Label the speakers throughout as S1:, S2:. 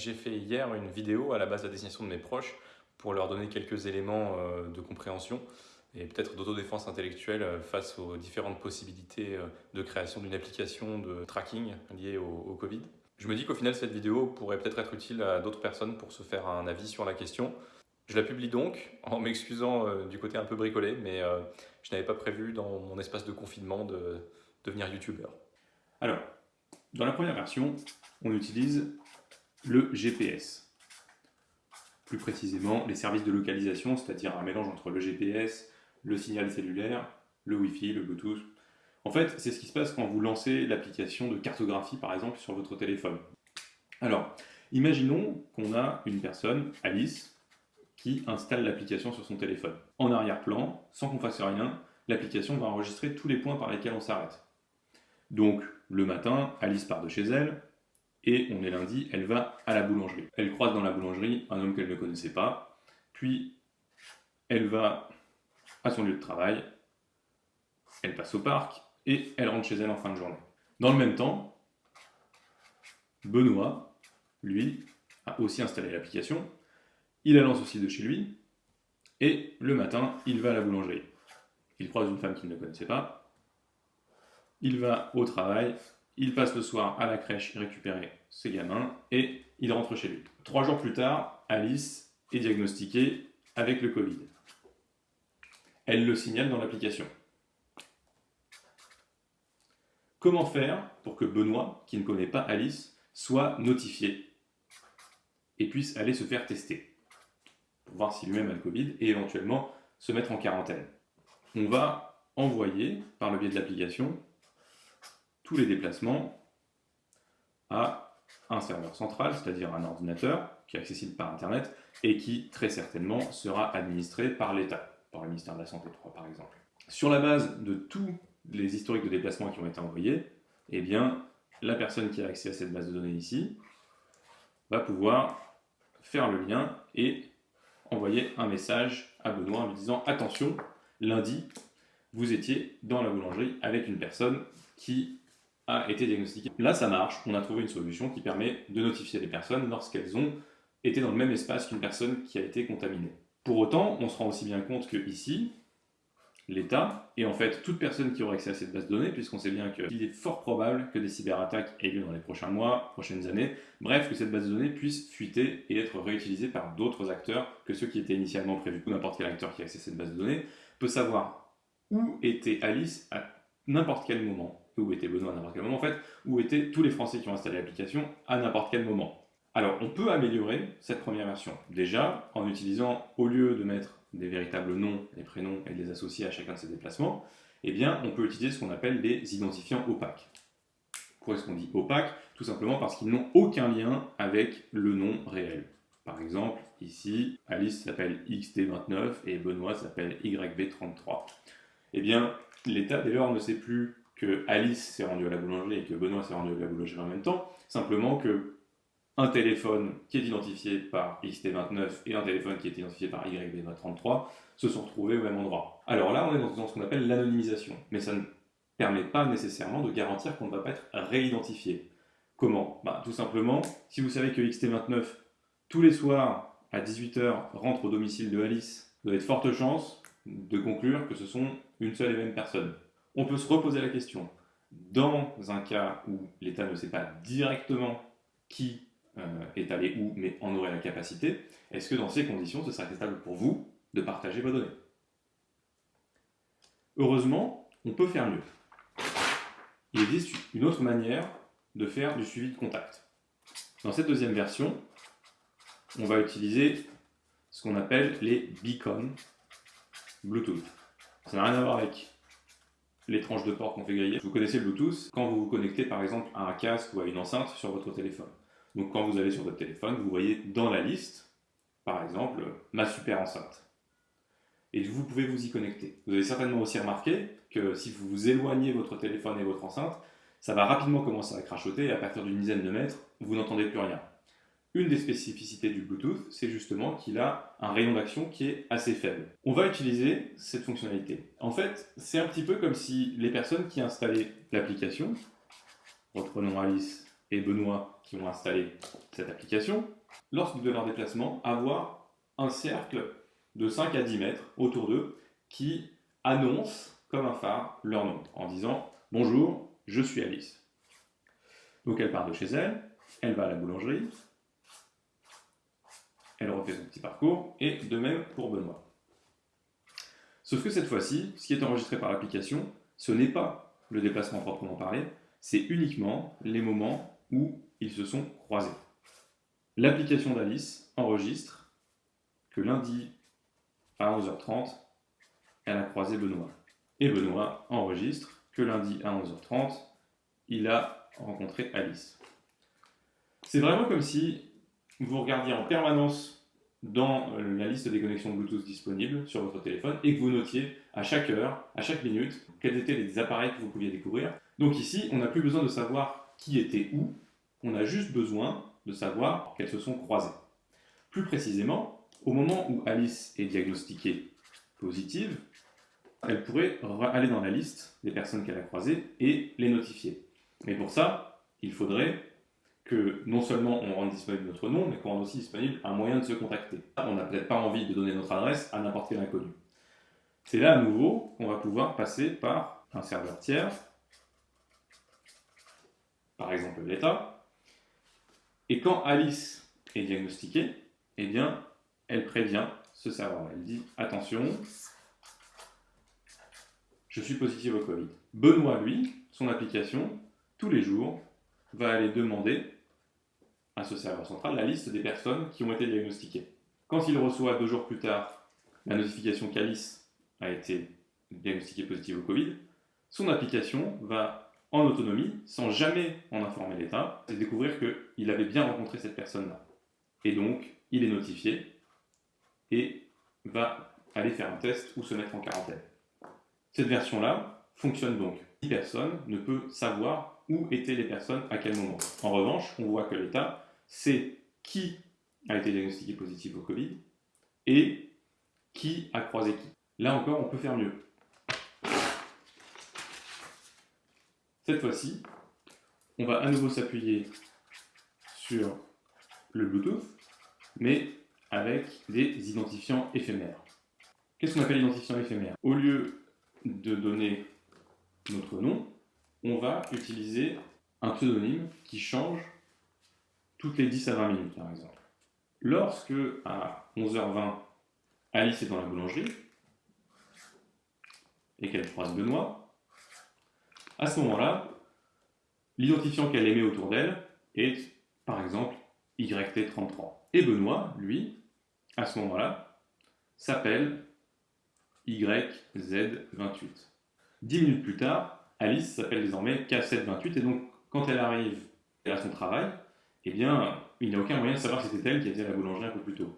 S1: J'ai fait hier une vidéo à la base de la destination de mes proches pour leur donner quelques éléments euh, de compréhension et peut-être d'autodéfense intellectuelle euh, face aux différentes possibilités euh, de création d'une application de tracking liée au, Covid. Je me dis qu'au final, cette vidéo pourrait peut-être être utile à d'autres personnes pour se faire un avis sur la question. Je la publie donc en m'excusant du côté un peu bricolé, mais je n'avais pas prévu dans mon espace de confinement de devenir youtubeur.
S2: Alors, dans la première version, on utilise le GPS. Plus précisément, les services de localisation, c'est-à-dire un mélange entre le GPS, le signal cellulaire, le Wi-Fi, le Bluetooth. En fait, c'est ce qui se passe quand vous lancez l'application de cartographie, par exemple, sur votre téléphone. Alors, imaginons qu'on a une personne, Alice, qui installe l'application sur son téléphone. En arrière-plan, sans qu'on fasse rien, l'application va enregistrer tous les points par lesquels on s'arrête. Donc, le matin, Alice part de chez elle, et on est lundi, elle va à la boulangerie. Elle croise dans la boulangerie un homme qu'elle ne connaissait pas, puis elle va à son lieu de travail, elle passe au parc, et elle rentre chez elle en fin de journée. Dans le même temps, Benoît, lui, a aussi installé l'application, il la lance aussi de chez lui, et le matin, il va à la boulangerie. Il croise une femme qu'il ne connaissait pas, il va au travail, il passe le soir à la crèche récupérer ses gamins et il rentre chez lui. Trois jours plus tard, Alice est diagnostiquée avec le Covid. Elle le signale dans l'application. Comment faire pour que Benoît, qui ne connaît pas Alice, soit notifié et puisse aller se faire tester pour voir si lui-même a le Covid et éventuellement se mettre en quarantaine? On va envoyer, par le biais de l'application, tous les déplacements à un serveur central, c'est-à-dire un ordinateur qui est accessible par Internet et qui très certainement sera administré par l'État, par le ministère de la Santé 3 par exemple. Sur la base de tous les historiques de déplacement qui ont été envoyés, eh bien, la personne qui a accès à cette base de données ici va pouvoir faire le lien et envoyer un message à Benoît en lui disant « Attention, lundi, vous étiez dans la boulangerie avec une personne qui été diagnostiqué. Là, ça marche. On a trouvé une solution qui permet de notifier les personnes lorsqu'elles ont été dans le même espace qu'une personne qui a été contaminée. Pour autant, on se rend aussi bien compte que ici, l'État, et en fait toute personne qui aura accès à cette base de données, puisqu'on sait bien qu'il est fort probable que des cyberattaques aient lieu dans les prochains mois, prochaines années, bref, que cette base de données puisse fuiter et être réutilisée par d'autres acteurs que ceux qui étaient initialement prévus. N'importe quel acteur qui a accès à cette base de données peut savoir où était Alice à n'importe quel moment, où était Benoît à n'importe quel moment, en fait, où étaient tous les Français qui ont installé l'application à n'importe quel moment. Alors, on peut améliorer cette première version. Déjà, en utilisant, au lieu de mettre des véritables noms, des prénoms et de les associer à chacun de ces déplacements, eh bien, on peut utiliser ce qu'on appelle des identifiants opaques. Pourquoi est-ce qu'on dit opaques Tout simplement parce qu'ils n'ont aucun lien avec le nom réel. Par exemple, ici, Alice s'appelle XT29 et Benoît s'appelle YB33. Eh bien, l'État, dès lors, ne sait plus que Alice s'est rendue à la boulangerie et que Benoît s'est rendu à la boulangerie en même temps, simplement que un téléphone qui est identifié par XT29 et un téléphone qui est identifié par YB33 se sont retrouvés au même endroit. Alors là, on est dans ce qu'on appelle l'anonymisation, mais ça ne permet pas nécessairement de garantir qu'on ne va pas être réidentifié. Comment? Bah, Tout simplement, si vous savez que XT29, tous les soirs, à 18h, rentre au domicile de Alice, vous avez de fortes chances de conclure que ce sont une seule et même personne on peut se reposer la question. Dans un cas où l'État ne sait pas directement qui euh, est allé où, mais en aurait la capacité, est-ce que dans ces conditions, ce serait acceptable pour vous de partager vos données? Heureusement, on peut faire mieux. Il existe une autre manière de faire du suivi de contact. Dans cette deuxième version, on va utiliser ce qu'on appelle les beacons Bluetooth. Ça n'a rien à voir avec les tranches de port qu'on fait griller. Vous connaissez Bluetooth quand vous vous connectez par exemple à un casque ou à une enceinte sur votre téléphone. Donc quand vous allez sur votre téléphone, vous voyez dans la liste, par exemple, ma super enceinte. Et vous pouvez vous y connecter. Vous avez certainement aussi remarqué que si vous vous éloignez votre téléphone et votre enceinte, ça va rapidement commencer à crachoter et à partir d'une dizaine de mètres, vous n'entendez plus rien. Une des spécificités du Bluetooth, c'est justement qu'il a un rayon d'action qui est assez faible. On va utiliser cette fonctionnalité. En fait, c'est un petit peu comme si les personnes qui installaient l'application, reprenons Alice et Benoît qui ont installé cette application, lorsque de leur déplacement, avoir un cercle de 5 à 10 mètres autour d'eux qui annonce comme un phare leur nom en disant Bonjour, je suis Alice. Donc elle part de chez elle, elle va à la boulangerie, elle refait son petit parcours, et de même pour Benoît. Sauf que cette fois-ci, ce qui est enregistré par l'application, ce n'est pas le déplacement proprement parlé, c'est uniquement les moments où ils se sont croisés. L'application d'Alice enregistre que lundi à 11h30, elle a croisé Benoît. Et Benoît enregistre que lundi à 11h30, il a rencontré Alice. C'est vraiment comme si vous regardiez en permanence dans euh, la liste des connexions Bluetooth disponibles sur votre téléphone et que vous notiez à chaque heure, à chaque minute, quels étaient les appareils que vous pouviez découvrir. Donc ici, on n'a plus besoin de savoir qui était où, on a juste besoin de savoir qu'elles se sont croisées. Plus précisément, au moment où Alice est diagnostiquée positive, elle pourrait aller dans la liste des personnes qu'elle a croisées et les notifier. Mais pour ça, il faudrait que non seulement on rende disponible notre nom, mais qu'on rende aussi disponible un moyen de se contacter. On n'a peut-être pas envie de donner notre adresse à n'importe quel inconnu. C'est là à nouveau qu'on va pouvoir passer par un serveur tiers, par exemple l'État. Et quand Alice est diagnostiquée, eh bien, elle prévient ce serveur. Elle dit attention, je suis positif au Covid. Benoît, lui, son application, tous les jours, va aller demander à ce serveur central la liste des personnes qui ont été diagnostiquées. Quand il reçoit deux jours plus tard la notification qu'Alice a été diagnostiquée positive au Covid, son application va en autonomie, sans jamais en informer l'État, et découvrir qu'il avait bien rencontré cette personne-là. Et donc, il est notifié et va aller faire un test ou se mettre en quarantaine. Cette version-là fonctionne donc. Personne ne peut savoir où étaient les personnes à quel moment. En revanche, on voit que l'État sait qui a été diagnostiqué positif au Covid et qui a croisé qui. Là encore, on peut faire mieux. Cette fois-ci, on va à nouveau s'appuyer sur le Bluetooth, mais avec des identifiants éphémères. Qu'est-ce qu'on appelle identifiant éphémère? Au lieu de donner notre nom, on va utiliser un pseudonyme qui change toutes les 10 à 20 minutes, par exemple. Lorsque, à 11h20, Alice est dans la boulangerie et qu'elle croise Benoît, à ce moment-là, l'identifiant qu'elle émet autour d'elle est, par exemple, YT33. Et Benoît, lui, à ce moment-là, s'appelle YZ28. Dix minutes plus tard, Alice s'appelle désormais K728 et donc quand elle arrive à son travail, eh bien, il n'y a aucun moyen de savoir si c'était elle qui était à la boulangerie un peu plus tôt.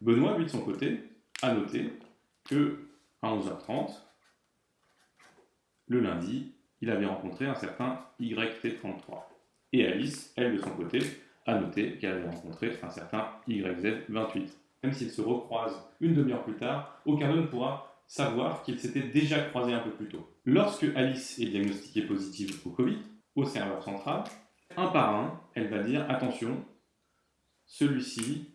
S2: Benoît, lui, de son côté, a noté que à 11h30, le lundi, il avait rencontré un certain YT33. Et Alice, elle, de son côté, a noté qu'elle avait rencontré un certain YZ28. Même s'ils se recroisent une demi-heure plus tard, aucun d'eux ne pourra savoir qu'ils s'étaient déjà croisés un peu plus tôt. Lorsque Alice est diagnostiquée positive au Covid, au serveur central, un par un, elle va dire attention, celui-ci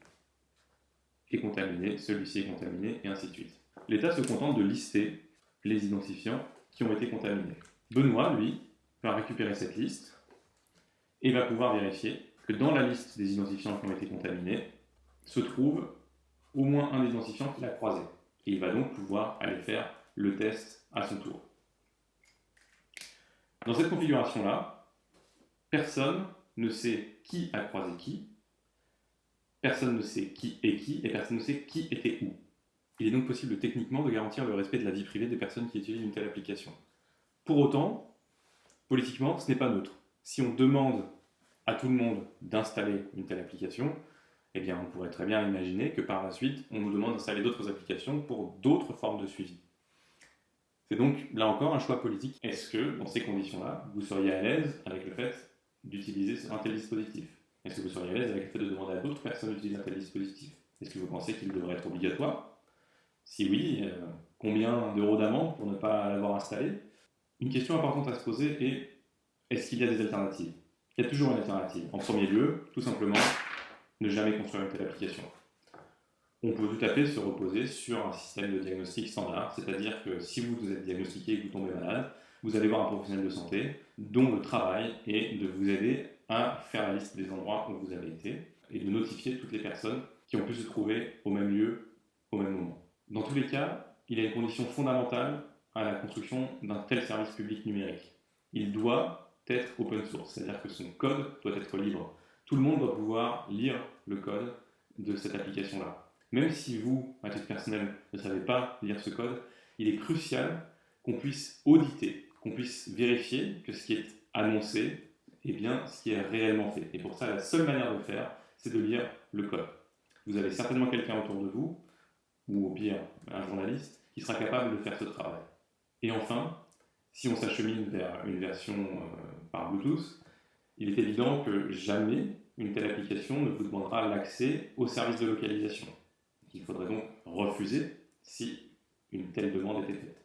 S2: est contaminé, celui-ci est contaminé, et ainsi de suite. L'État se contente de lister les identifiants qui ont été contaminés. Benoît, lui, va récupérer cette liste et va pouvoir vérifier que dans la liste des identifiants qui ont été contaminés se trouve au moins un identifiant qu'il a croisé et il va donc pouvoir aller faire le test à son tour. Dans cette configuration-là, personne ne sait qui a croisé qui, personne ne sait qui est qui, et personne ne sait qui était où. Il est donc possible techniquement de garantir le respect de la vie privée des personnes qui utilisent une telle application. Pour autant, politiquement, ce n'est pas neutre. Si on demande à tout le monde d'installer une telle application, eh bien, on pourrait très bien imaginer que par la suite, on nous demande d'installer d'autres applications pour d'autres formes de suivi. C'est donc, là encore, un choix politique. Est-ce que, dans ces conditions-là, vous seriez à l'aise avec le fait d'utiliser un tel dispositif. Est-ce que vous seriez à l'aise avec le fait de demander à d'autres personnes d'utiliser un tel dispositif? Est-ce que vous pensez qu'il devrait être obligatoire? Si oui, euh, combien d'euros d'amende pour ne pas l'avoir installé? Une question importante à se poser est, est-ce qu'il y a des alternatives? Il y a toujours une alternative. En premier lieu, tout simplement, ne jamais construire une telle application. On peut tout à fait se reposer sur un système de diagnostic standard, c'est-à-dire que si vous êtes diagnostiqué et que vous tombez malade, vous allez voir un professionnel de santé dont le travail est de vous aider à faire la liste des endroits où vous avez été et de notifier toutes les personnes qui ont pu se trouver au même lieu au même moment. Dans tous les cas, il y a une condition fondamentale à la construction d'un tel service public numérique. Il doit être open source, c'est-à-dire que son code doit être libre. Tout le monde doit pouvoir lire le code de cette application-là. Même si vous, à titre personnel, ne savez pas lire ce code, il est crucial qu'on puisse auditer, qu'on puisse vérifier que ce qui est annoncé est bien ce qui est réellement fait. Et pour ça, la seule manière de faire, c'est de lire le code. Vous avez certainement quelqu'un autour de vous, ou au pire un journaliste, qui sera capable de faire ce travail. Et enfin, si on s'achemine vers une version euh, par Bluetooth, il est évident que jamais une telle application ne vous demandera l'accès au service de localisation. Il faudrait donc refuser si une telle demande était faite.